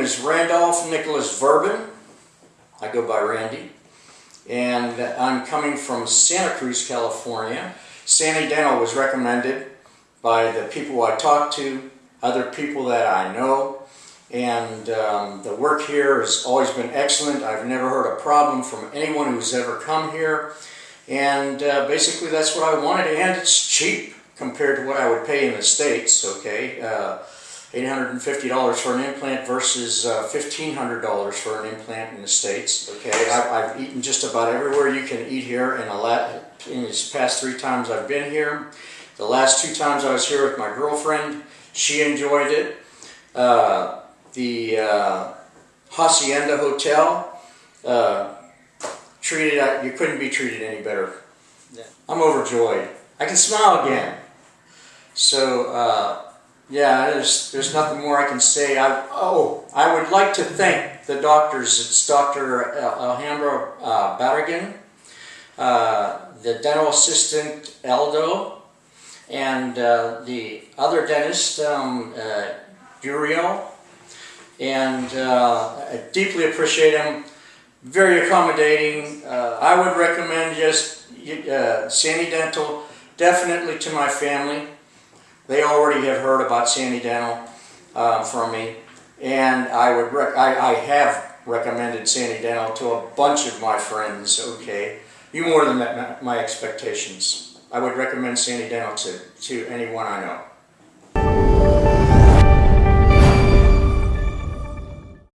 is Randolph Nicholas Verbin. I go by Randy. And I'm coming from Santa Cruz, California. Sandy Dental was recommended by the people I talked to, other people that I know. And um, the work here has always been excellent. I've never heard a problem from anyone who's ever come here. And uh, basically that's what I wanted. And it's cheap compared to what I would pay in the States, okay? Uh, $850 for an implant versus uh, $1,500 for an implant in the States. Okay, I've, I've eaten just about everywhere you can eat here in, a in these past three times I've been here. The last two times I was here with my girlfriend, she enjoyed it. Uh, the uh, Hacienda Hotel, uh, treated, uh, you couldn't be treated any better. Yeah. I'm overjoyed. I can smile again. So, uh, yeah, there's, there's nothing more I can say. I, oh, I would like to thank the doctors. It's Dr. Alhambra uh, Barragan, uh, the dental assistant Eldo, and uh, the other dentist, um, uh. And uh, I deeply appreciate him. Very accommodating. Uh, I would recommend just uh, Sandy Dental definitely to my family. They already have heard about Sandy Dental uh, from me, and I would I, I have recommended Sandy Dental to a bunch of my friends. Okay, you more than met my expectations. I would recommend Sandy Dental to to anyone I know.